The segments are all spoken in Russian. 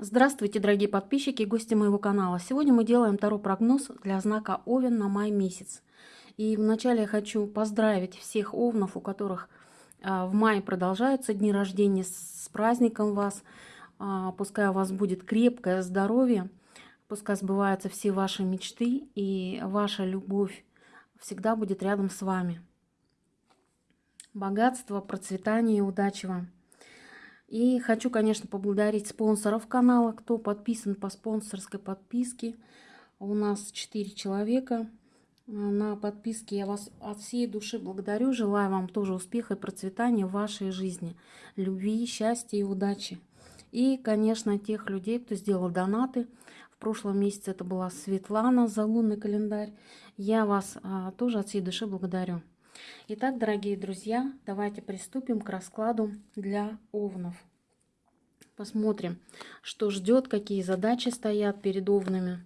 Здравствуйте, дорогие подписчики и гости моего канала. Сегодня мы делаем второй прогноз для знака Овен на май месяц. И вначале я хочу поздравить всех овнов, у которых а, в мае продолжаются дни рождения. С праздником вас! А, пускай у вас будет крепкое здоровье, пускай сбываются все ваши мечты и ваша любовь всегда будет рядом с вами. Богатство, процветание и удачи вам! И хочу, конечно, поблагодарить спонсоров канала, кто подписан по спонсорской подписке. У нас 4 человека на подписке. Я вас от всей души благодарю. Желаю вам тоже успеха и процветания в вашей жизни. Любви, счастья и удачи. И, конечно, тех людей, кто сделал донаты. В прошлом месяце это была Светлана за лунный календарь. Я вас а, тоже от всей души благодарю. Итак, дорогие друзья, давайте приступим к раскладу для овнов. Посмотрим, что ждет, какие задачи стоят перед овнами.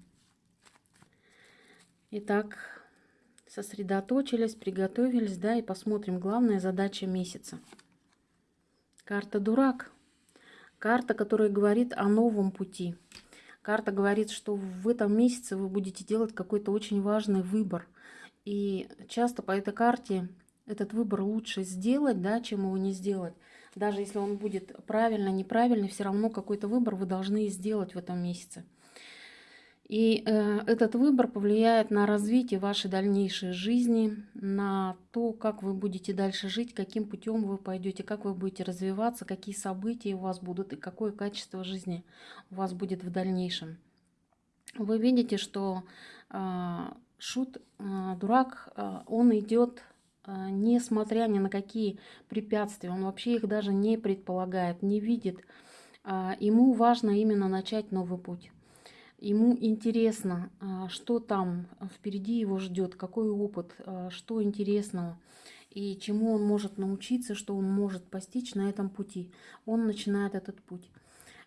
Итак, сосредоточились, приготовились, да, и посмотрим главная задача месяца. Карта «Дурак». Карта, которая говорит о новом пути. Карта говорит, что в этом месяце вы будете делать какой-то очень важный выбор – и часто по этой карте этот выбор лучше сделать, да, чем его не сделать. Даже если он будет правильно, неправильный, все равно какой-то выбор вы должны сделать в этом месяце. И э, этот выбор повлияет на развитие вашей дальнейшей жизни, на то, как вы будете дальше жить, каким путем вы пойдете, как вы будете развиваться, какие события у вас будут и какое качество жизни у вас будет в дальнейшем. Вы видите, что э, шут, а, дурак, а, он идет несмотря ни на какие препятствия, он вообще их даже не предполагает, не видит. Ему важно именно начать новый путь. Ему интересно, что там впереди его ждет, какой опыт, что интересного и чему он может научиться, что он может постичь на этом пути. Он начинает этот путь.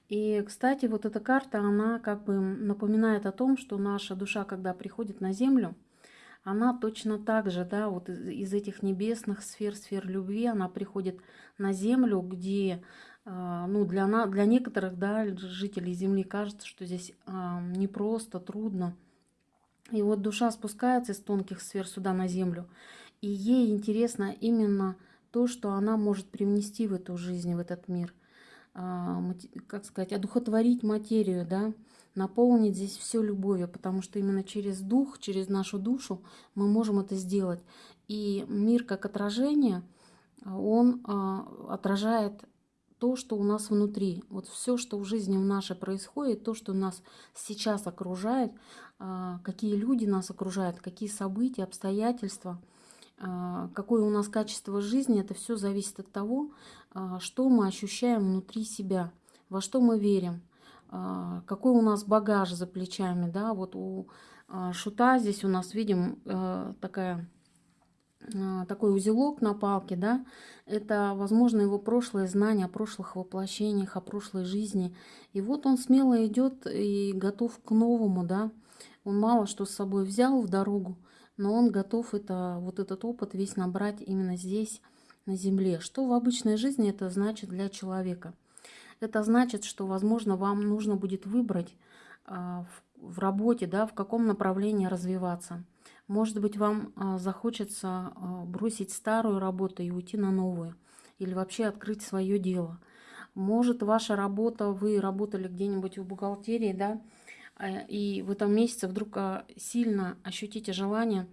И, кстати, вот эта карта, она как бы напоминает о том, что наша душа, когда приходит на Землю, она точно так же, да, вот из, этих небесных сфер, сфер любви, она приходит на Землю, где, а, ну, для, на, для некоторых, да, жителей Земли кажется, что здесь а, непросто, трудно. И вот душа спускается из тонких сфер сюда на Землю, и ей интересно именно то, что она может привнести в эту жизнь, в этот мир – а, как сказать, одухотворить материю, да, наполнить здесь все любовью, потому что именно через дух, через нашу душу мы можем это сделать. И мир как отражение, он а, отражает то, что у нас внутри. Вот все, что в жизни в нашей происходит, то, что нас сейчас окружает, а, какие люди нас окружают, какие события, обстоятельства – а, какое у нас качество жизни, это все зависит от того, что мы ощущаем внутри себя, во что мы верим, какой у нас багаж за плечами. Да? Вот у шута здесь у нас, видим, э, такая такой узелок на палке, да, это, возможно, его прошлое знание о прошлых воплощениях, о прошлой жизни. И вот он смело идет и готов к новому, да. Он мало что с собой взял в дорогу, но он готов это, вот этот опыт весь набрать именно здесь, на Земле. Что в обычной жизни это значит для человека? Это значит, что, возможно, вам нужно будет выбрать а, в, работе, да, в каком направлении развиваться. Может быть, вам а, захочется а, бросить старую работу и уйти на новую. Или вообще открыть свое дело. Может, ваша работа, вы работали где-нибудь в бухгалтерии, да, Э, и в этом месяце вдруг сильно ощутите желание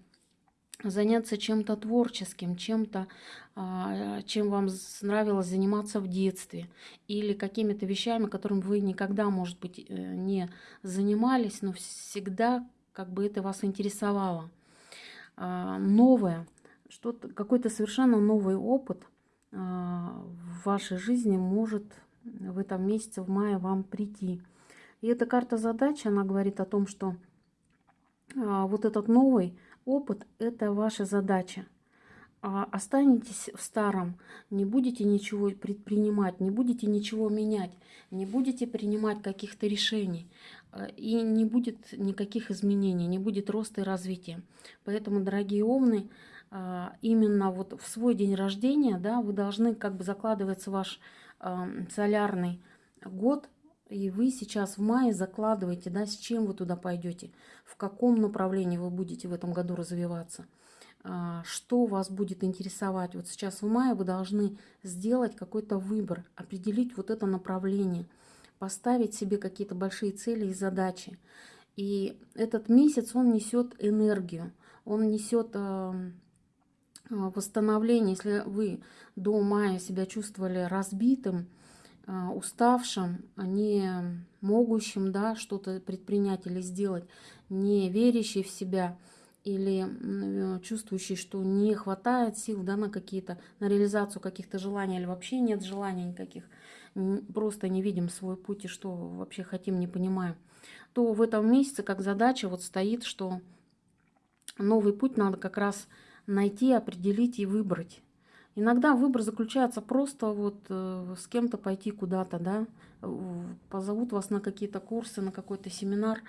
заняться чем-то творческим, чем-то, а, чем вам нравилось заниматься в детстве, или какими-то вещами, которым вы никогда, может быть, э, не занимались, но всегда как бы это вас интересовало. А, новое, что-то, какой-то совершенно новый опыт в вашей жизни может в этом месяце, в мае вам прийти. И эта карта задачи, она говорит о том, что а, вот этот новый опыт – это ваша задача. А останетесь в старом, не будете ничего предпринимать, не будете ничего менять, не будете принимать каких-то решений, а, и не будет никаких изменений, не будет роста и развития. Поэтому, дорогие умные, а, именно вот в свой день рождения, да, вы должны как бы закладываться ваш солярный год И вы сейчас в мае закладываете, да, с чем вы туда пойдете, в каком направлении вы будете в этом году развиваться, а, что вас будет интересовать. Вот сейчас в мае вы должны сделать какой-то выбор, определить вот это направление, поставить себе какие-то большие цели и задачи. И этот месяц, он несет энергию, он несет а, восстановление. Если вы до мая себя чувствовали разбитым, а, уставшим, не могущим да, что-то предпринять или сделать, не верящий в себя или э, чувствующий, что не хватает сил да, на какие-то, на реализацию каких-то желаний или вообще нет желаний никаких, просто не видим свой путь и что вообще хотим, не понимаем, то в этом месяце как задача вот стоит, что новый путь надо как раз найти, определить и выбрать. Иногда выбор заключается просто вот э, с кем-то пойти куда-то, да, позовут вас на какие-то курсы, на какой-то семинар,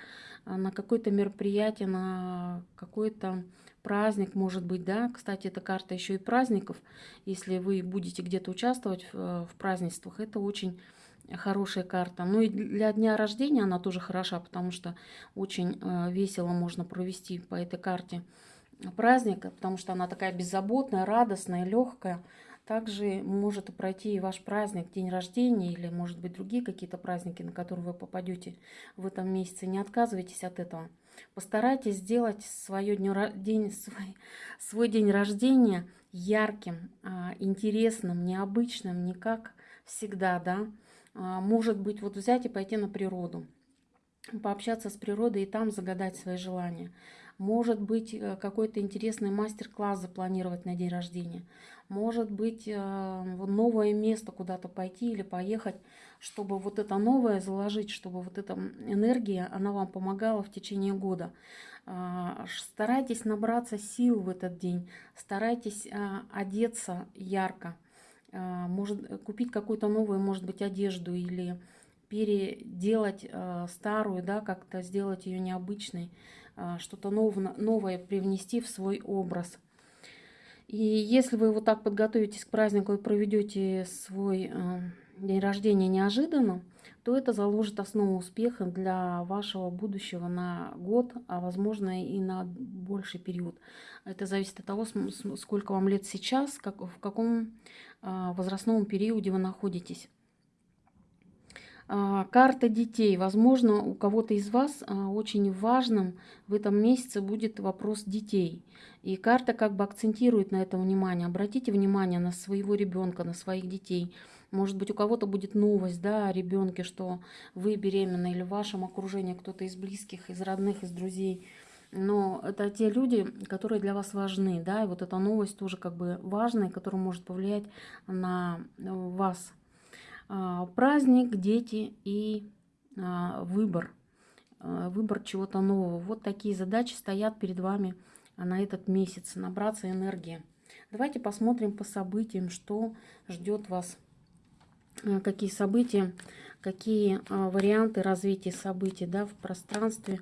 э, на какое-то мероприятие, на какой-то праздник, может быть, да. Кстати, эта карта еще и праздников. Если вы будете где-то участвовать э, в празднествах, это очень хорошая карта. Ну и для дня рождения она тоже хороша, потому что очень весело можно провести по этой карте праздника, потому что она такая беззаботная, радостная, легкая. Также может пройти и ваш праздник, день рождения или, может быть, другие какие-то праздники, на которые вы попадете в этом месяце. Не отказывайтесь от этого. Постарайтесь сделать свое день, свой, свой день рождения ярким, а, интересным, необычным, не как всегда, да. А, может быть, вот взять и пойти на природу, пообщаться с природой и там загадать свои желания. Может быть, э, какой-то интересный мастер-класс запланировать на день рождения. Может быть, э, новое место куда-то пойти или поехать, чтобы вот это новое заложить, чтобы вот эта энергия, она вам помогала в течение года. А, старайтесь набраться сил в этот день, старайтесь а, одеться ярко, а, может купить какую-то новую, может быть, одежду или переделать старую, да, как-то сделать ее необычной. А, что-то новое привнести в свой образ. И если вы вот так подготовитесь к празднику и проведете свой а, день рождения неожиданно, то это заложит основу успеха для вашего будущего на год, а возможно и на больший период. Это зависит от того, сколько вам лет сейчас, как, в каком возрастном периоде вы находитесь. А, карта детей. Возможно, у кого-то из вас а, очень важным в этом месяце будет вопрос детей. И карта как бы акцентирует на это внимание. Обратите внимание на своего ребенка, на своих детей. Может быть, у кого-то будет новость да, о ребенке, что вы беременны, или в вашем окружении кто-то из близких, из родных, из друзей. Но это те люди, которые для вас важны. Да? И вот эта новость тоже как бы важная, которая может повлиять на вас а, праздник, дети и а, выбор. А, выбор чего-то нового. Вот такие задачи стоят перед вами на этот месяц. Набраться энергии. Давайте посмотрим по событиям, что ждет вас. Какие события, какие варианты развития событий да, в пространстве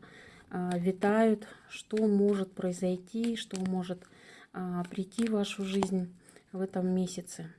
витают, что может произойти, что может прийти в вашу жизнь в этом месяце.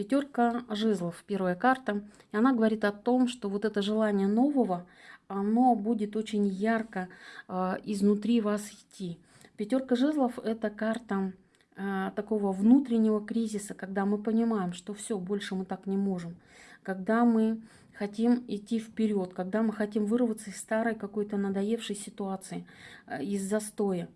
Пятерка жезлов, первая карта. И она говорит о том, что вот это желание нового, оно будет очень ярко э, изнутри вас идти. Пятерка жезлов – это карта э, такого внутреннего кризиса, когда мы понимаем, что все, больше мы так не можем. Когда мы хотим идти вперед, когда мы хотим вырваться из старой какой-то надоевшей ситуации, э, из застоя.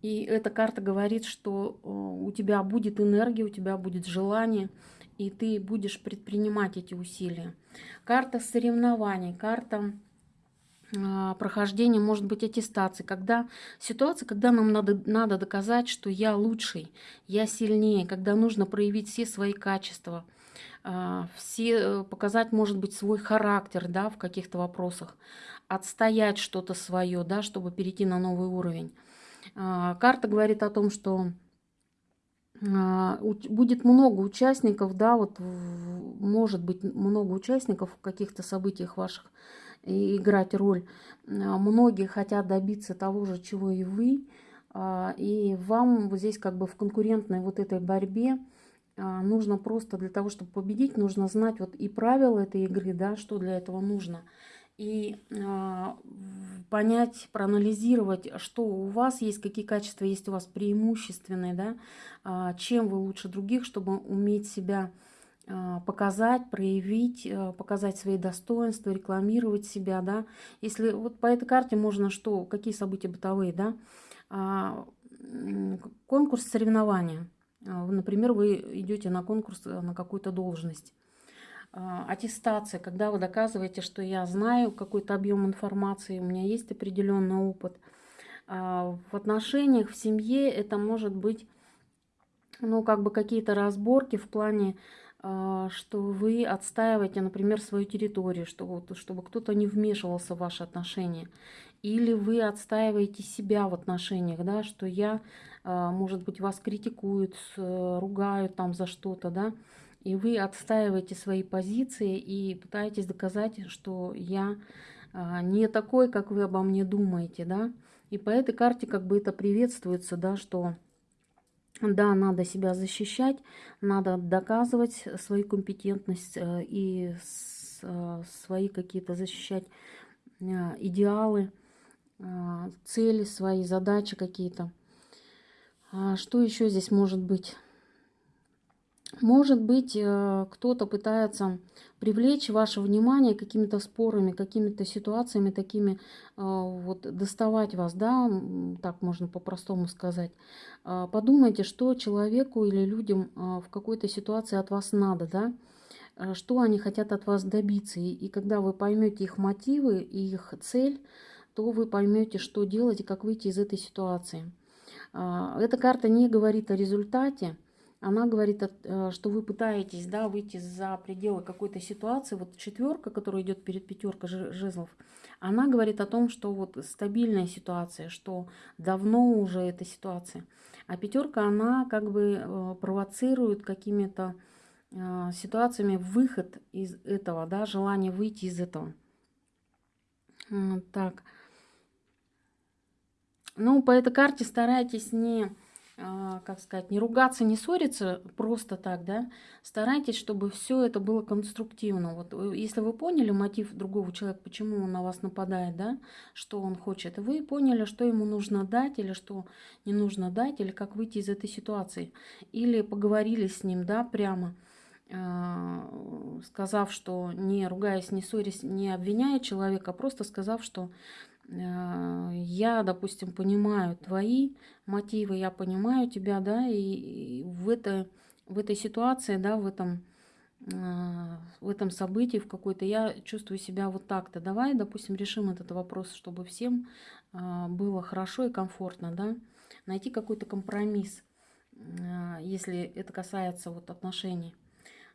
И эта карта говорит, что э, у тебя будет энергия, у тебя будет желание – и ты будешь предпринимать эти усилия. Карта соревнований, карта а, прохождения, может быть, аттестации, когда ситуация, когда нам надо, надо доказать, что я лучший, я сильнее, когда нужно проявить все свои качества, а, все, э, показать, может быть, свой характер да, в каких-то вопросах, отстоять что-то свое, да, чтобы перейти на новый уровень. А, карта говорит о том, что будет много участников, да, вот может быть много участников в каких-то событиях ваших и играть роль. А, многие хотят добиться того же, чего и вы, а, и вам вот здесь как бы в конкурентной вот этой борьбе а, нужно просто для того, чтобы победить, нужно знать вот и правила этой игры, да, что для этого нужно. И э, понять, проанализировать, что у вас есть, какие качества есть у вас преимущественные, да, э, чем вы лучше других, чтобы уметь себя э, показать, проявить, э, показать свои достоинства, рекламировать себя, да. Если вот по этой карте можно что, какие события бытовые, да, э, конкурс соревнования – а, например, вы идете на конкурс э, на какую-то должность. А, аттестация, когда вы доказываете, что я знаю какой-то объем информации, у меня есть определенный опыт. А, в отношениях, в семье это может быть ну, как бы какие-то разборки в плане, что вы отстаиваете, например, свою территорию, что, чтобы кто-то не вмешивался в ваши отношения. Или вы отстаиваете себя в отношениях, да, что я а, может быть, вас критикуют, ругают там за что-то, да, и вы отстаиваете свои позиции и пытаетесь доказать, что я а, не такой, как вы обо мне думаете, да. И по этой карте как бы это приветствуется, да, что да, надо себя защищать, надо доказывать свою компетентность э, и э, свои какие-то защищать э, идеалы, цели свои, задачи какие-то. А что еще здесь может быть? Может быть, э, кто-то пытается привлечь ваше внимание какими-то спорами, какими-то ситуациями такими, э, вот доставать вас, да, так можно по-простому сказать. А, подумайте, что человеку или людям э, в какой-то ситуации от вас надо, да, что они хотят от вас добиться. И когда вы поймете их мотивы и их цель, то вы поймете, что делать и как выйти из этой ситуации. Эта карта не говорит о результате, она говорит, э, что вы пытаетесь да, выйти за пределы какой-то ситуации. Вот четверка, которая идет перед пятеркой жезлов, она говорит о том, что вот стабильная ситуация, что давно уже эта ситуация. А пятерка, она как бы э, провоцирует какими-то э, ситуациями выход из этого, да, желание выйти из этого. Так. Ну, по этой карте старайтесь не, как сказать, не ругаться, не ссориться просто так, да. Старайтесь, чтобы все это было конструктивно. Вот э, если вы поняли мотив другого человека, почему он на вас нападает, да, что он хочет, вы поняли, что ему нужно дать или что не нужно дать, или как выйти из этой ситуации. Или поговорили с ним, да, прямо а, сказав, что не ругаясь, не ссорясь, не обвиняя человека, а просто сказав, что а, я, допустим, понимаю твои мотивы, я понимаю тебя, да, и в, это, в этой ситуации, да, в этом, а, в этом событии, в какой-то, я чувствую себя вот так-то. Давай, допустим, решим этот вопрос, чтобы всем а, было хорошо и комфортно, да, найти какой-то компромисс, если это касается вот отношений.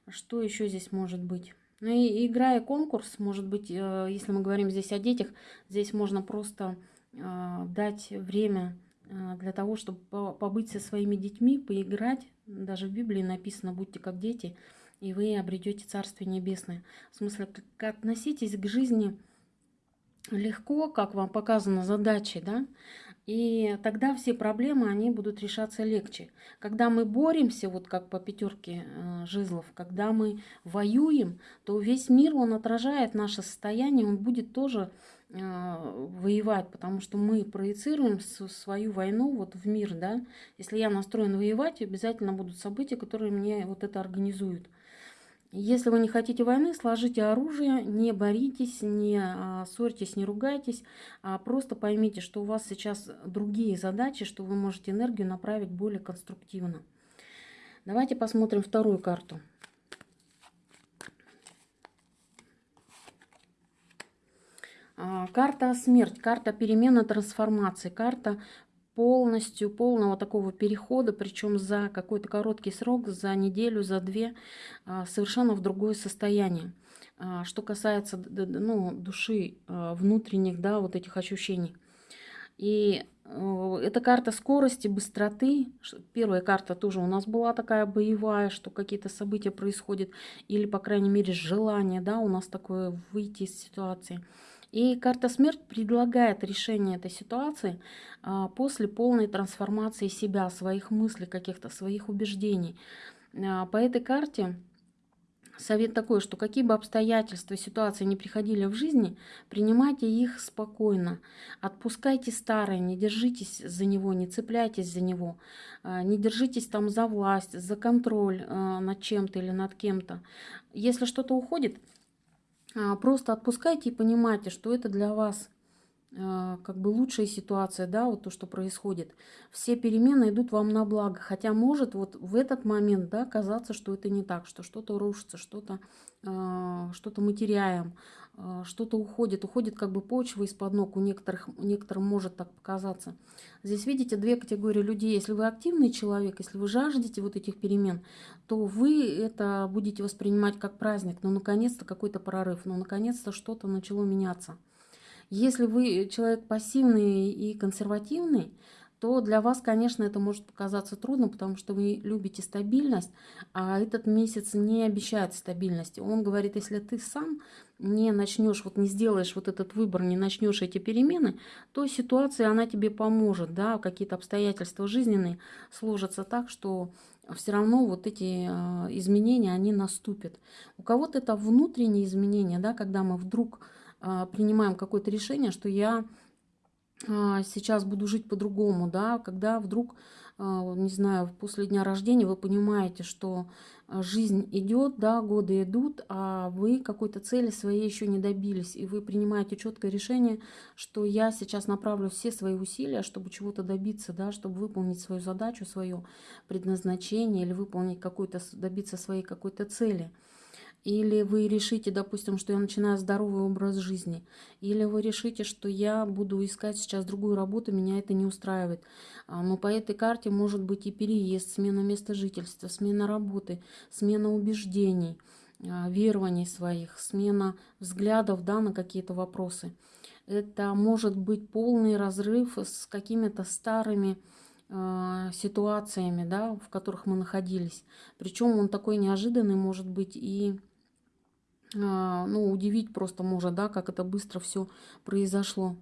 Что еще здесь может быть? Ну и играя конкурс, может быть, э, если мы говорим здесь о детях, здесь можно просто э, дать время э, для того, чтобы побыть со своими детьми, поиграть. Даже в Библии написано «будьте как дети», и вы обретете Царствие Небесное. В смысле, как относитесь к жизни легко, как вам показано задачей, да, и тогда все проблемы, они будут решаться легче. Когда мы боремся, вот как по пятерке э, жезлов, когда мы воюем, то весь мир, он отражает наше состояние, он будет тоже э, воевать, потому что мы проецируем свою войну вот в мир, да. Если я настроен воевать, обязательно будут события, которые мне вот это организуют. Если вы не хотите войны, сложите оружие, не боритесь, не а, ссорьтесь, не ругайтесь, а просто поймите, что у вас сейчас другие задачи, что вы можете энергию направить более конструктивно. Давайте посмотрим вторую карту. А, карта смерть, карта перемены, трансформации, карта полностью, полного такого перехода, причем за какой-то короткий срок, за неделю, за две, а, совершенно в другое состояние. А, что касается ну, души, а, внутренних, да, вот этих ощущений. И э, это карта скорости, быстроты. Первая карта тоже у нас была такая боевая, что какие-то события происходят, или, по крайней мере, желание, да, у нас такое выйти из ситуации. И карта смерть предлагает решение этой ситуации а, после полной трансформации себя, своих мыслей, каких-то своих убеждений. А, по этой карте совет такой, что какие бы обстоятельства, ситуации не приходили в жизни, принимайте их спокойно. Отпускайте старое, не держитесь за него, не цепляйтесь за него. А, не держитесь там за власть, за контроль над чем-то или над кем-то. Если что-то уходит, просто отпускайте и понимайте, что это для вас а, как бы лучшая ситуация, да, вот то, что происходит. Все перемены идут вам на благо, хотя может вот в этот момент, да, казаться, что это не так, что что-то рушится, что-то э, что-то мы теряем, что-то уходит, уходит как бы почва из-под ног, у некоторых, некоторым может так показаться. Здесь видите две категории людей. Если вы активный человек, если вы жаждете вот этих перемен, то вы это будете воспринимать как праздник, ну, наконец-то какой-то прорыв, ну, наконец-то что-то начало меняться. Если вы человек пассивный и консервативный, то для вас, конечно, это может показаться трудно, потому что вы любите стабильность, а этот месяц не обещает стабильности. Он говорит, если ты сам не начнешь, вот не сделаешь вот этот выбор, не начнешь эти перемены, то ситуация, она тебе поможет, да, какие-то обстоятельства жизненные сложатся так, что все равно вот эти а, изменения, они наступят. У кого-то это внутренние изменения, да, когда мы вдруг а, принимаем какое-то решение, что я сейчас буду жить по-другому, да, когда вдруг, а, не знаю, после дня рождения вы понимаете, что жизнь идет, да, годы идут, а вы какой-то цели своей еще не добились, и вы принимаете четкое решение, что я сейчас направлю все свои усилия, чтобы чего-то добиться, да, чтобы выполнить свою задачу, свое предназначение или выполнить какую-то, добиться своей какой-то цели. Или вы решите, допустим, что я начинаю здоровый образ жизни. Или вы решите, что я буду искать сейчас другую работу, меня это не устраивает. А, но по этой карте может быть и переезд, смена места жительства, смена работы, смена убеждений, а, верований своих, смена взглядов да, на какие-то вопросы. Это может быть полный разрыв с какими-то старыми а, ситуациями, да, в которых мы находились. Причем он такой неожиданный может быть и ну, удивить просто может, да, как это быстро все произошло.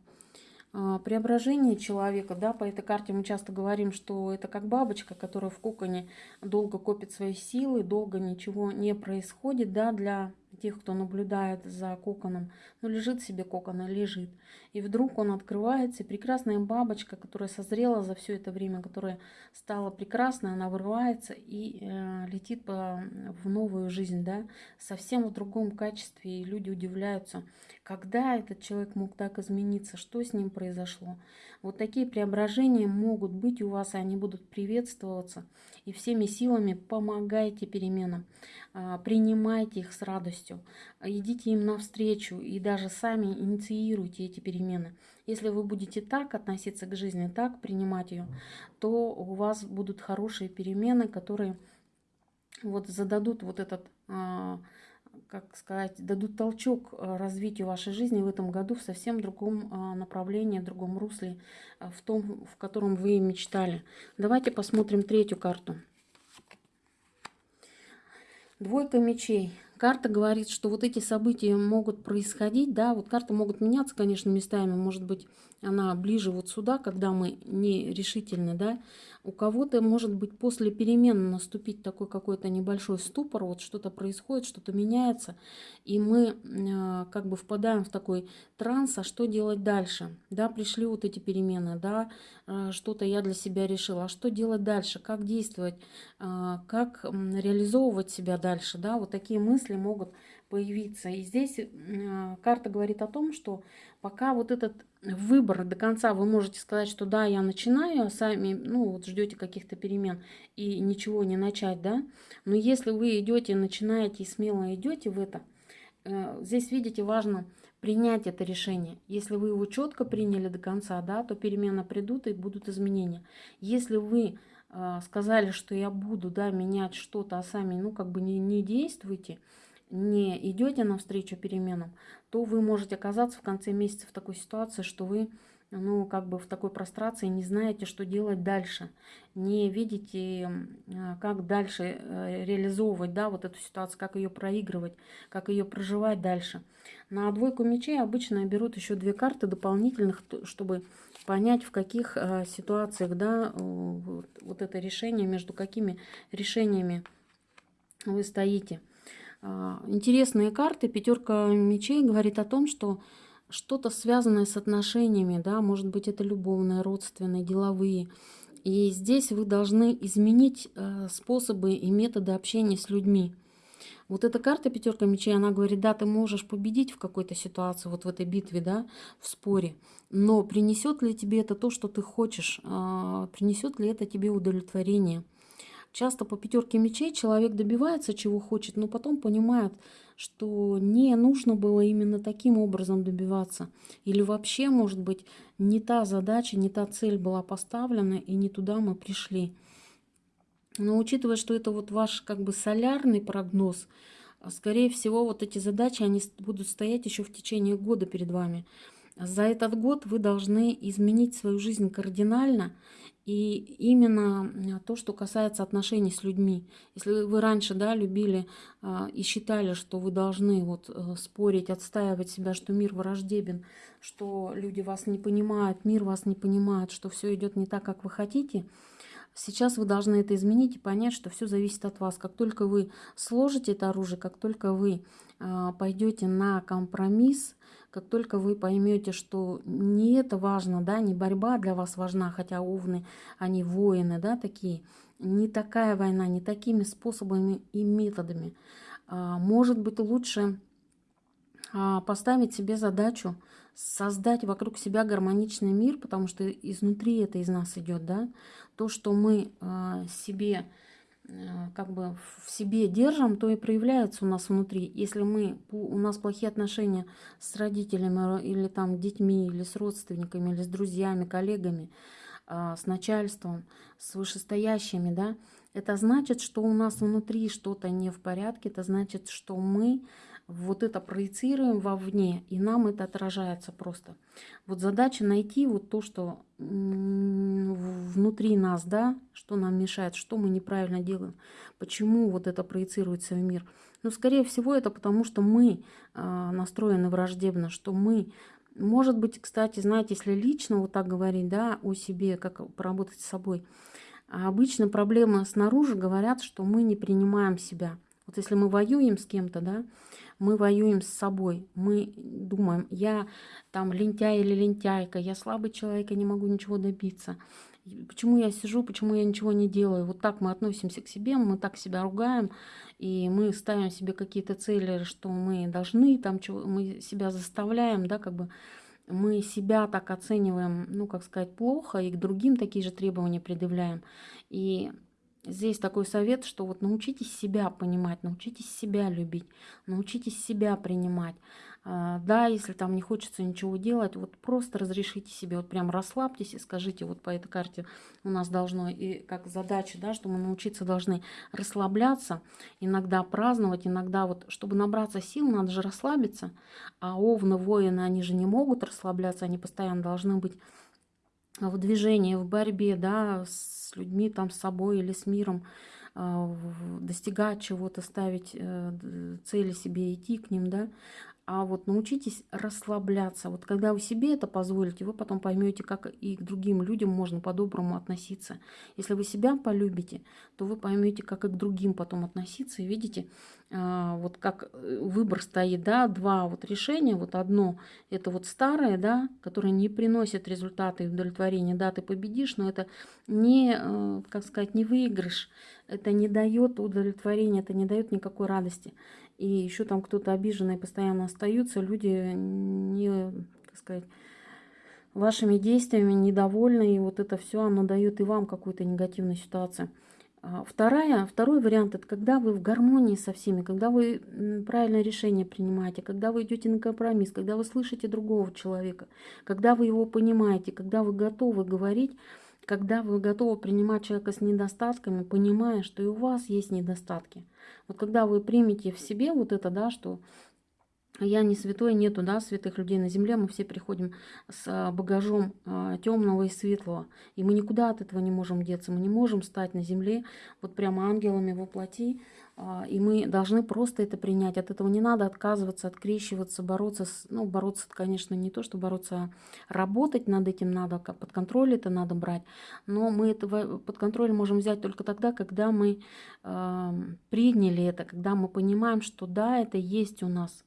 А, преображение человека, да, по этой карте мы часто говорим, что это как бабочка, которая в коконе долго копит свои силы, долго ничего не происходит, да, для тех, кто наблюдает за коконом. Ну, лежит себе кокон, а лежит. И вдруг он открывается, и прекрасная бабочка, которая созрела за все это время, которая стала прекрасной, она вырывается и э, летит по, в новую жизнь, да, совсем в другом качестве. И люди удивляются, когда этот человек мог так измениться, что с ним произошло. Вот такие преображения могут быть у вас, и они будут приветствоваться. И всеми силами помогайте переменам, а, принимайте их с радостью, идите им навстречу и даже сами инициируйте эти перемены. Если вы будете так относиться к жизни, так принимать ее, то у вас будут хорошие перемены, которые вот зададут вот этот а, как сказать, дадут толчок э, развитию вашей жизни в этом году в совсем другом э, направлении, другом русле, э, в том, в котором вы мечтали. Давайте посмотрим третью карту. Двойка мечей. Карта говорит, что вот эти события могут происходить, да, вот карты могут меняться, конечно, местами, может быть, она ближе вот сюда, когда мы не решительны, да, у кого-то может быть после перемен наступить такой какой-то небольшой ступор, вот что-то происходит, что-то меняется, и мы э, как бы впадаем в такой транс, а что делать дальше, да, пришли вот эти перемены, да, э, что-то я для себя решила, а что делать дальше, как действовать, э, как реализовывать себя дальше, да, вот такие мысли могут появиться. И здесь карта говорит о том, что пока вот этот выбор до конца вы можете сказать, что да, я начинаю, а сами, ну, вот ждете каких-то перемен и ничего не начать, да. Но если вы идете, начинаете и смело идете в это, э, здесь, видите, важно принять это решение. Если вы его четко приняли до конца, да, то перемены придут и будут изменения. Если вы э, сказали, что я буду, да, менять что-то, а сами, ну, как бы не, не действуете, не идете навстречу переменам, то вы можете оказаться в конце месяца в такой ситуации, что вы ну, как бы в такой прострации не знаете, что делать дальше, не видите, как дальше э, реализовывать, да, вот эту ситуацию, как ее проигрывать, как ее проживать дальше. На двойку мечей обычно берут еще две карты дополнительных, чтобы понять, в каких э, ситуациях, да, вот, вот это решение, между какими решениями вы стоите. А, интересные карты. Пятерка мечей говорит о том, что что-то связанное с отношениями, да, может быть это любовные, родственные, деловые. И здесь вы должны изменить э, способы и методы общения с людьми. Вот эта карта пятерка мечей, она говорит, да, ты можешь победить в какой-то ситуации, вот в этой битве, да, в споре, но принесет ли тебе это то, что ты хочешь, а, принесет ли это тебе удовлетворение? Часто по пятерке мечей человек добивается чего хочет, но потом понимает, что не нужно было именно таким образом добиваться. Или вообще, может быть, не та задача, не та цель была поставлена, и не туда мы пришли. Но учитывая, что это вот ваш как бы солярный прогноз, скорее всего, вот эти задачи, они будут стоять еще в течение года перед вами. За этот год вы должны изменить свою жизнь кардинально и именно то, что касается отношений с людьми. Если вы раньше да, любили а, и считали, что вы должны вот, э, спорить, отстаивать себя, что мир враждебен, что люди вас не понимают, мир вас не понимает, что все идет не так, как вы хотите, Сейчас вы должны это изменить и понять, что все зависит от вас. Как только вы сложите это оружие, как только вы э, пойдете на компромисс, как только вы поймете, что не это важно, да, не борьба для вас важна, хотя овны, они воины, да, такие, не такая война, не такими способами и методами. А, может быть, лучше а, поставить себе задачу создать вокруг себя гармоничный мир, потому что изнутри это из нас идет, да, то, что мы а, себе как бы в себе держим, то и проявляется у нас внутри. Если мы, у нас плохие отношения с родителями или там детьми, или с родственниками, или с друзьями, коллегами, а, с начальством, с вышестоящими, да, это значит, что у нас внутри что-то не в порядке, это значит, что мы вот это проецируем вовне, и нам это отражается просто. Вот задача найти вот то, что внутри нас, да, что нам мешает, что мы неправильно делаем, почему вот это проецируется в мир. Ну, скорее всего, это потому, что мы э, настроены враждебно, что мы может быть, кстати, знаете, если лично вот так говорить, да, о себе, как поработать с собой, а обычно проблемы снаружи говорят, что мы не принимаем себя. Вот если мы воюем с кем-то, да, мы воюем с собой. Мы думаем, я там лентяй или лентяйка, я слабый человек, я не могу ничего добиться. Почему я сижу, почему я ничего не делаю? Вот так мы относимся к себе, мы так себя ругаем, и мы ставим себе какие-то цели, что мы должны, там, чего, мы себя заставляем, да, как бы мы себя так оцениваем, ну, как сказать, плохо, и к другим такие же требования предъявляем. И Здесь такой совет, что вот научитесь себя понимать, научитесь себя любить, научитесь себя принимать. А, да, если там не хочется ничего делать, вот просто разрешите себе, вот прям расслабьтесь и скажите, вот по этой карте у нас должно, и как задача, да, что мы научиться должны расслабляться, иногда праздновать, иногда вот, чтобы набраться сил, надо же расслабиться, а овны, воины, они же не могут расслабляться, они постоянно должны быть в движении, в борьбе, да, с людьми, там, с собой или с миром, а, достигать чего-то, ставить э, цели себе, идти к ним, да, а вот научитесь расслабляться. Вот когда вы себе это позволите, вы потом поймете, как и к другим людям можно по-доброму относиться. Если вы себя полюбите, то вы поймете, как и к другим потом относиться. И видите, а, вот как э, выбор стоит, да, два вот решения. Вот одно, это вот старое, да, которое не приносит результаты и удовлетворения. Да, ты победишь, но это не, э, как сказать, не выигрыш. Это не дает удовлетворения, это не дает никакой радости и еще там кто-то обиженный постоянно остаются, люди не, так сказать, вашими действиями недовольны, и вот это все, оно дает и вам какую-то негативную ситуацию. А вторая, второй вариант – это когда вы в гармонии со всеми, когда вы правильное решение принимаете, когда вы идете на компромисс, когда вы слышите другого человека, когда вы его понимаете, когда вы готовы говорить, когда вы готовы принимать человека с недостатками, понимая, что и у вас есть недостатки. Вот когда вы примете в себе вот это, да, что я не святой, нету, да, святых людей на земле, мы все приходим с а, багажом а, темного и светлого, и мы никуда от этого не можем деться, мы не можем стать на земле вот прямо ангелами воплоти, и мы должны просто это принять, от этого не надо отказываться, открещиваться, бороться, с, ну, бороться, конечно, не то, что бороться, а работать над этим надо, под контроль это надо брать, но мы это под контроль можем взять только тогда, когда мы э, приняли это, когда мы понимаем, что да, это есть у нас,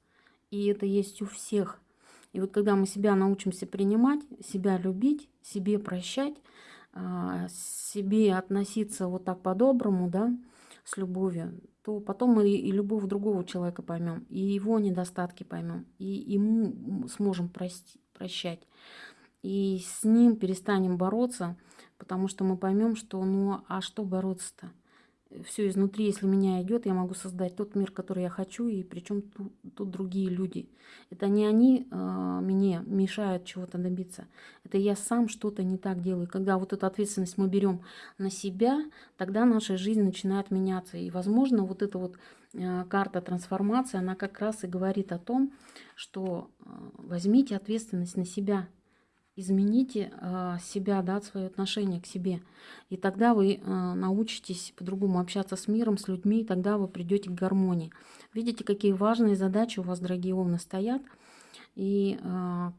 и это есть у всех. И вот когда мы себя научимся принимать, себя любить, себе прощать, а, себе относиться вот так по-доброму, да, с любовью, то потом мы и любовь другого человека поймем, и его недостатки поймем, и ему сможем прости, прощать. И с ним перестанем бороться, потому что мы поймем, что ну а что бороться-то? Все изнутри, если меня идет, я могу создать тот мир, который я хочу, и причем тут, тут другие люди. Это не они э, мне мешают чего-то добиться, это я сам что-то не так делаю. Когда вот эту ответственность мы берем на себя, тогда наша жизнь начинает меняться. И, возможно, вот эта вот э, карта трансформации, она как раз и говорит о том, что э, возьмите ответственность на себя, измените э, себя, да, свое отношение к себе. И тогда вы э, научитесь по-другому общаться с миром, с людьми, и тогда вы придете к гармонии. Видите, какие важные задачи у вас, дорогие овны, стоят. И э,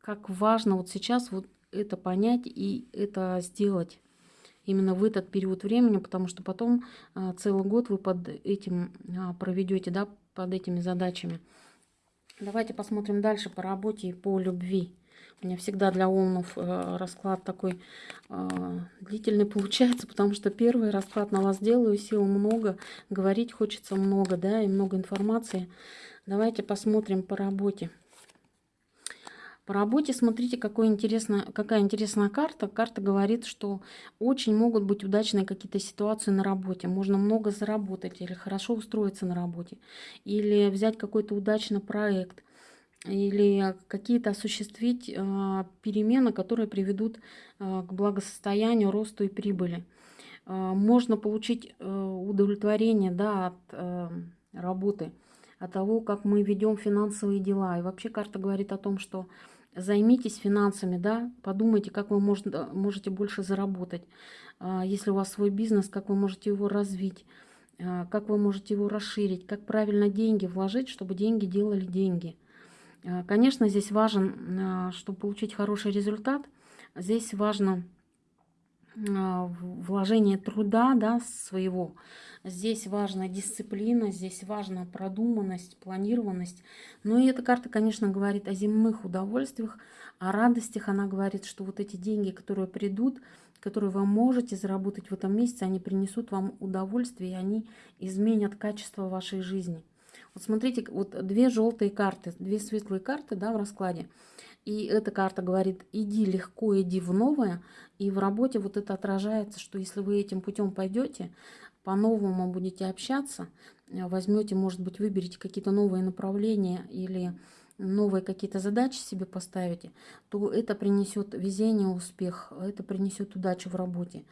как важно вот сейчас вот это понять и это сделать именно в этот период времени, потому что потом целый год вы под этим проведете, да, под этими задачами. Давайте посмотрим дальше по работе и по любви. У меня всегда для Омнов э, расклад такой э, длительный получается, потому что первый расклад на вас делаю, сил много, говорить хочется много, да, и много информации. Давайте посмотрим по работе. По работе смотрите, какой интересно, какая интересная карта. Карта говорит, что очень могут быть удачные какие-то ситуации на работе. Можно много заработать или хорошо устроиться на работе. Или взять какой-то удачный проект или какие-то осуществить а, перемены, которые приведут а, к благосостоянию, росту и прибыли. А, можно получить э, удовлетворение да, от э, работы, от того, как мы ведем финансовые дела. И вообще карта говорит о том, что займитесь финансами, да, подумайте, как вы можете больше заработать. Если у вас свой бизнес, как вы можете его развить, как вы можете его расширить, как правильно деньги вложить, чтобы деньги делали деньги – конечно, здесь важен, э, чтобы получить хороший результат, здесь важно э, вложение труда да, своего. Здесь важна дисциплина, здесь важна продуманность, планированность. Ну и эта карта, конечно, говорит о земных удовольствиях, о радостях. Она говорит, что вот эти деньги, которые придут, которые вы можете заработать в этом месяце, они принесут вам удовольствие, и они изменят качество вашей жизни. Вот смотрите, вот две желтые карты, две светлые карты да, в раскладе. И эта карта говорит, иди легко, иди в новое. И в работе вот это отражается, что если вы этим путем пойдете, по-новому будете общаться, возьмете, может быть, выберете какие-то новые направления или новые какие-то задачи себе поставите, то это принесет везение, успех, это принесет удачу в работе.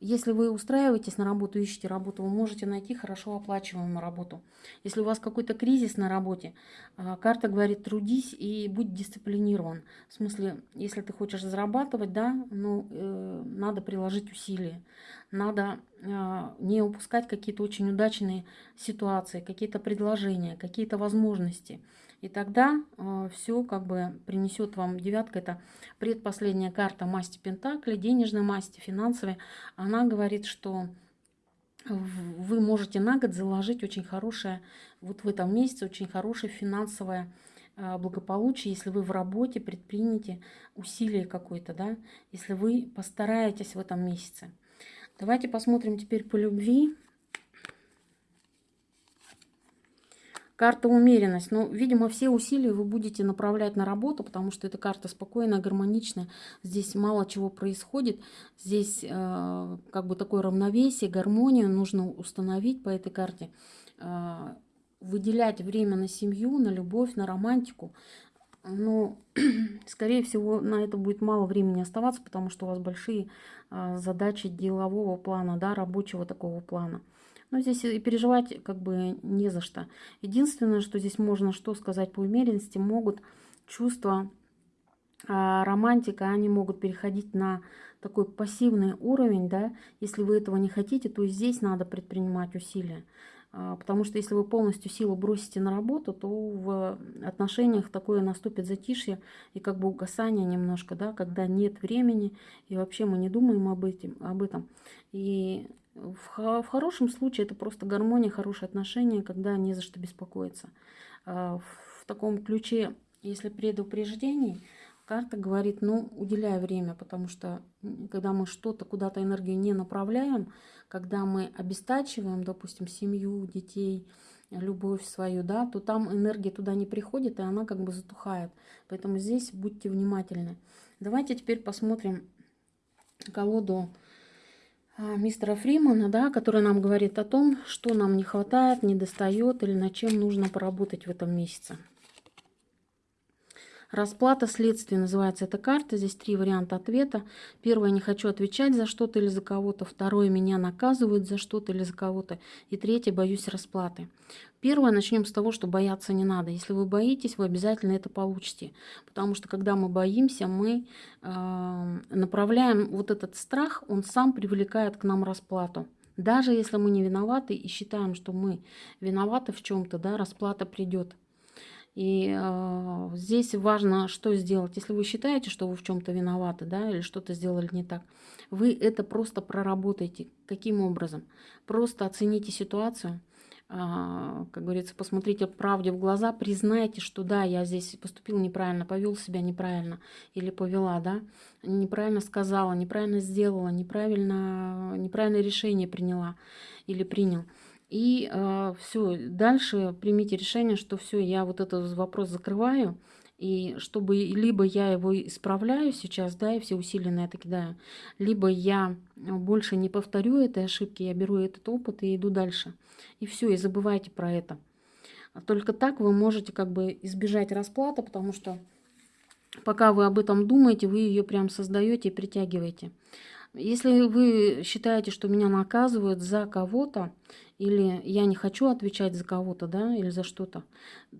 Если вы устраиваетесь на работу, ищете работу, вы можете найти хорошо оплачиваемую работу. Если у вас какой-то кризис на работе, а, карта говорит, трудись и будь дисциплинирован. В смысле, если ты хочешь зарабатывать, да, ну, э, надо приложить усилия. Надо э, не упускать какие-то очень удачные ситуации, какие-то предложения, какие-то возможности. И тогда э, все как бы принесет вам девятка. Это предпоследняя карта масти Пентакли, денежной масти, финансовой. Она говорит, что вы можете на год заложить очень хорошее, вот в этом месяце очень хорошее финансовое э, благополучие, если вы в работе предпримете усилие какое-то, да, если вы постараетесь в этом месяце. Давайте посмотрим теперь по любви. Карта умеренность. Ну, видимо, все усилия вы будете направлять на работу, потому что эта карта спокойная, гармоничная. Здесь мало чего происходит. Здесь э, как бы такое равновесие, гармонию нужно установить по этой карте. Э, выделять время на семью, на любовь, на романтику. Но, скорее всего, на это будет мало времени оставаться, потому что у вас большие э, задачи делового плана, да, рабочего такого плана. Но здесь и переживать как бы не за что. Единственное, что здесь можно что сказать по умеренности, могут чувства а, романтика, они могут переходить на такой пассивный уровень, да, если вы этого не хотите, то здесь надо предпринимать усилия. А, потому что если вы полностью силу бросите на работу, то в отношениях такое наступит затишье и как бы угасание немножко, да, когда нет времени, и вообще мы не думаем об, этим, об этом. И в, в хорошем случае это просто гармония, хорошие отношения, когда не за что беспокоиться. А, в таком ключе, если предупреждений, карта говорит, ну, уделяй время, потому что когда мы что-то, куда-то энергию не направляем, когда мы обестачиваем, допустим, семью, детей, любовь свою, да, то там энергия туда не приходит, и она как бы затухает. Поэтому здесь будьте внимательны. Давайте теперь посмотрим колоду мистера Фримана, да, который нам говорит о том, что нам не хватает, не достает или над чем нужно поработать в этом месяце. Расплата следствия называется эта карта. Здесь три варианта ответа. Первое, не хочу отвечать за что-то или за кого-то. Второе, меня наказывают за что-то или за кого-то. И третье, боюсь расплаты. Первое, начнем с того, что бояться не надо. Если вы боитесь, вы обязательно это получите. Потому что когда мы боимся, мы э, направляем вот этот страх, он сам привлекает к нам расплату. Даже если мы не виноваты и считаем, что мы виноваты в чем-то, да, расплата придет. И э, здесь важно, что сделать. Если вы считаете, что вы в чем-то виноваты, да, или что-то сделали не так, вы это просто проработайте. Каким образом? Просто оцените ситуацию, э, как говорится, посмотрите правде в глаза, признайте, что да, я здесь поступил неправильно, повел себя неправильно или повела, да, неправильно сказала, неправильно сделала, неправильно, неправильное решение приняла или принял. И э, а, все, дальше примите решение, что все, я вот этот вопрос закрываю, и чтобы либо я его исправляю сейчас, да, и все усилия на это кидаю, либо я больше не повторю этой ошибки, я беру этот опыт и иду дальше. И все, и забывайте про это. Только так вы можете как бы избежать расплаты, потому что пока вы об этом думаете, вы ее прям создаете и притягиваете. Если вы считаете, что меня наказывают за кого-то, или я не хочу отвечать за кого-то, да, или за что-то.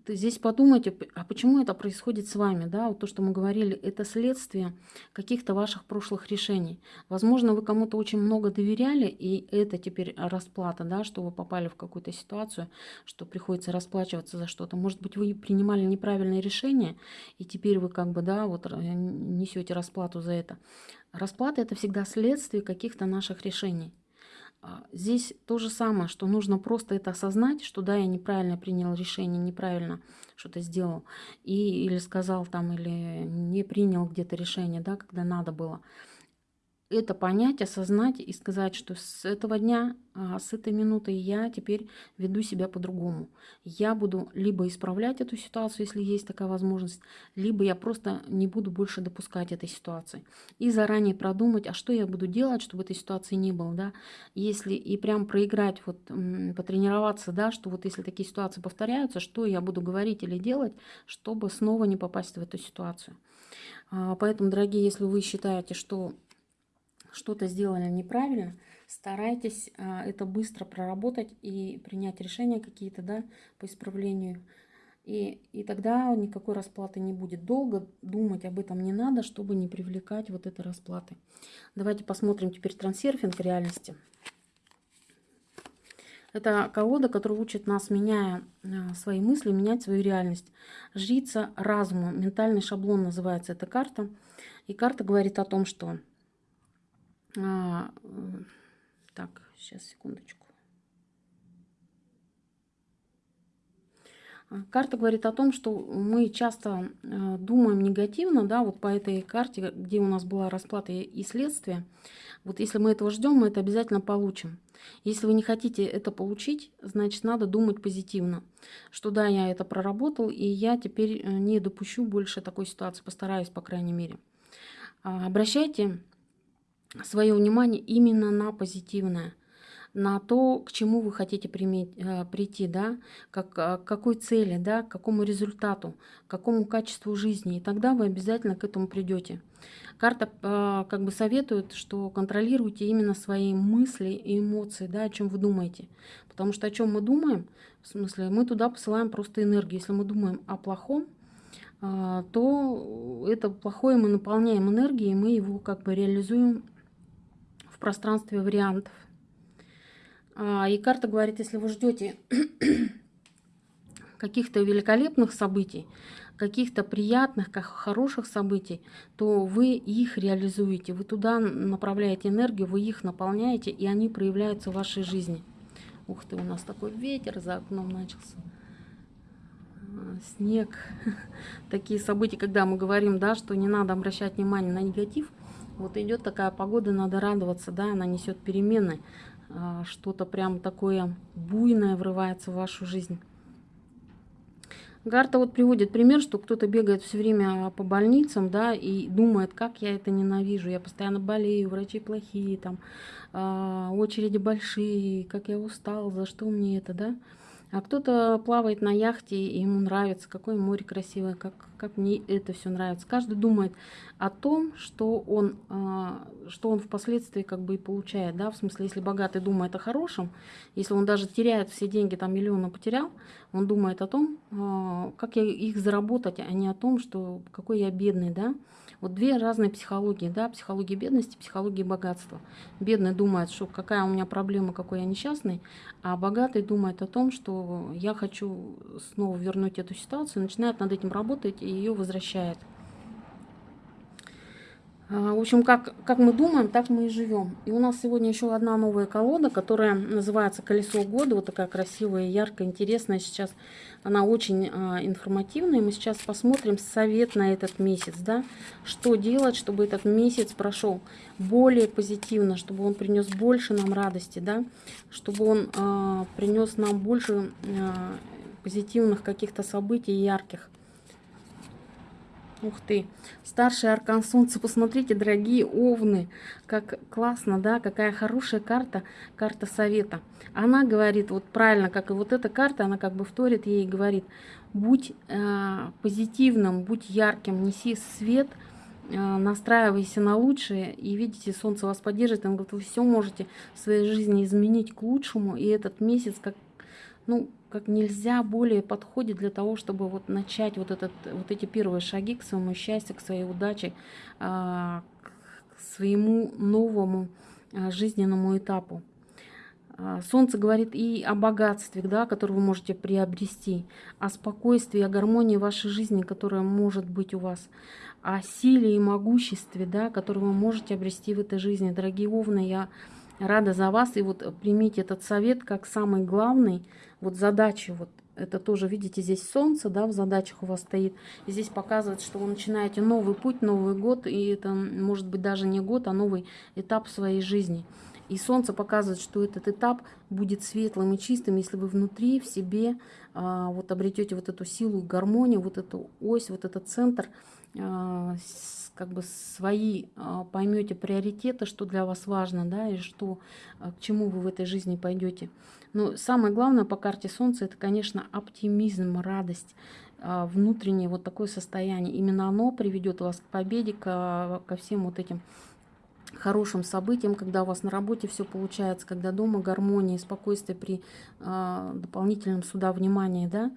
Здесь подумайте, а почему это происходит с вами, да, вот то, что мы говорили, это следствие каких-то ваших прошлых решений. Возможно, вы кому-то очень много доверяли, и это теперь расплата, да, что вы попали в какую-то ситуацию, что приходится расплачиваться за что-то. Может быть, вы принимали неправильное решение, и теперь вы как бы, да, вот э, несете расплату за это. Расплата это всегда следствие каких-то наших решений. А, здесь то же самое, что нужно просто это осознать, что да, я неправильно принял решение, неправильно что-то сделал, и, или сказал там, или не принял где-то решение, да, когда надо было это понять, осознать и сказать, что с этого дня, а, с этой минуты я теперь веду себя по-другому. Я буду либо исправлять эту ситуацию, если есть такая возможность, либо я просто не буду больше допускать этой ситуации. И заранее продумать, а что я буду делать, чтобы этой ситуации не было, да. Если и прям проиграть, вот потренироваться, да, что вот если такие ситуации повторяются, что я буду говорить или делать, чтобы снова не попасть в эту ситуацию. А, поэтому, дорогие, если вы считаете, что что-то сделали неправильно, старайтесь а, это быстро проработать и принять решения какие-то да, по исправлению. И, и тогда никакой расплаты не будет. Долго думать об этом не надо, чтобы не привлекать вот этой расплаты. Давайте посмотрим теперь трансерфинг реальности. Это колода, которая учит нас, меняя а, свои мысли, менять свою реальность. Жрица разума, ментальный шаблон называется эта карта. И карта говорит о том, что а, так, сейчас, секундочку. А, карта говорит о том, что мы часто э, думаем негативно, да, вот по этой карте, где у нас была расплата и следствие. Вот если мы этого ждем, мы это обязательно получим. Если вы не хотите это получить, значит, надо думать позитивно, что да, я это проработал, и я теперь э, не допущу больше такой ситуации, постараюсь, по крайней мере. А, обращайте свое внимание именно на позитивное. на то, к чему вы хотите приметь, э, прийти, да, как, к какой цели, да, к какому результату, к какому качеству жизни. И тогда вы обязательно к этому придете. Карта э, как бы советует, что контролируйте именно свои мысли и эмоции, да, о чем вы думаете. Потому что о чем мы думаем, в смысле, мы туда посылаем просто энергию. Если мы думаем о плохом, э, то это плохое мы наполняем энергией, и мы его как бы реализуем пространстве вариантов. А, и карта говорит, если вы ждете каких-то великолепных событий, каких-то приятных, как хороших событий, то вы их реализуете, вы туда направляете энергию, вы их наполняете, и они проявляются в вашей жизни. Ух ты, у нас такой ветер за окном начался. А, снег. Такие события, когда мы говорим, да, что не надо обращать внимание на негатив, вот идет такая погода, надо радоваться, да, она несет перемены, а, что-то прям такое буйное врывается в вашу жизнь. Гарта вот приводит пример, что кто-то бегает все время по больницам, да, и думает, как я это ненавижу, я постоянно болею, врачи плохие, там, э, очереди большие, как я устал, за что мне это, да. А кто-то плавает на яхте, и ему нравится, какое море красивое, как, как мне это все нравится. Каждый думает о том, что он, а, что он впоследствии как бы и получает. Да? В смысле, если богатый думает о хорошем, если он даже теряет все деньги, там миллионы потерял, он думает о том, а, как я их заработать, а не о том, что какой я бедный. Да? Вот две разные психологии, да, психология бедности, психология богатства. Бедный думает, что какая у меня проблема, какой я несчастный, а богатый думает о том, что я хочу снова вернуть эту ситуацию, начинает над этим работать и ее возвращает. А, в общем, как, как мы думаем, так мы и живем. И у нас сегодня еще одна новая колода, которая называется «Колесо года». Вот такая красивая, яркая, интересная сейчас. Она очень а, информативная. Мы сейчас посмотрим совет на этот месяц. Да? Что делать, чтобы этот месяц прошел более позитивно, чтобы он принес больше нам радости, да? чтобы он а, принес нам больше а, позитивных каких-то событий ярких. Ух ты, старший аркан солнца, посмотрите, дорогие овны, как классно, да, какая хорошая карта, карта совета. Она говорит, вот правильно, как и вот эта карта, она как бы вторит ей и говорит, будь э, позитивным, будь ярким, неси свет, э, настраивайся на лучшее, и видите, солнце вас поддержит, он говорит, вы все можете в своей жизни изменить к лучшему, и этот месяц, как, ну, как нельзя более подходит для того, чтобы вот начать вот, этот, вот эти первые шаги к своему счастью, к своей удаче, а, к своему новому а, жизненному этапу. А, солнце говорит и о богатстве, да, которое вы можете приобрести, о спокойствии, о гармонии вашей жизни, которая может быть у вас, о силе и могуществе, да, которое вы можете обрести в этой жизни. Дорогие овны, я рада за вас. И вот примите этот совет как самый главный. Вот задачи, вот это тоже, видите, здесь солнце, да, в задачах у вас стоит. И здесь показывает, что вы начинаете новый путь, новый год. И это может быть даже не год, а новый этап своей жизни. И солнце показывает, что этот этап будет светлым и чистым, если вы внутри, в себе а, вот обретете вот эту силу, гармонию, вот эту ось, вот этот центр, а, как бы свои а, поймете приоритеты, что для вас важно, да, и что, а, к чему вы в этой жизни пойдете. Но самое главное по карте Солнца, это, конечно, оптимизм, радость, а, внутреннее вот такое состояние. Именно оно приведет вас к победе, ко, ко всем вот этим хорошим событиям, когда у вас на работе все получается, когда дома гармония спокойствие при э, дополнительном сюда внимании, да,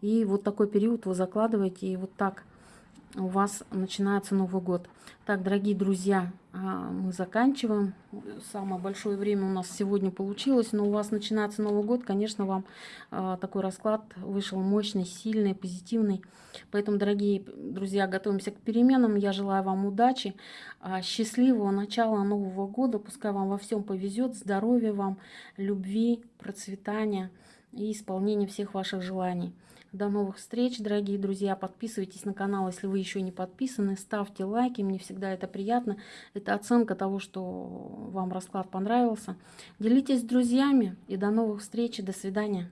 и вот такой период вы закладываете, и вот так у вас начинается Новый год. Так, дорогие друзья, а, мы заканчиваем. Самое большое время у нас сегодня получилось, но у вас начинается Новый год. Конечно, вам а, такой расклад вышел мощный, сильный, позитивный. Поэтому, дорогие друзья, готовимся к переменам. Я желаю вам удачи, а, счастливого начала Нового года. Пускай вам во всем повезет, здоровья вам, любви, процветания и исполнения всех ваших желаний. До новых встреч, дорогие друзья. Подписывайтесь на канал, если вы еще не подписаны. Ставьте лайки, мне всегда это приятно. Это оценка того, что вам расклад понравился. Делитесь с друзьями и до новых встреч. До свидания.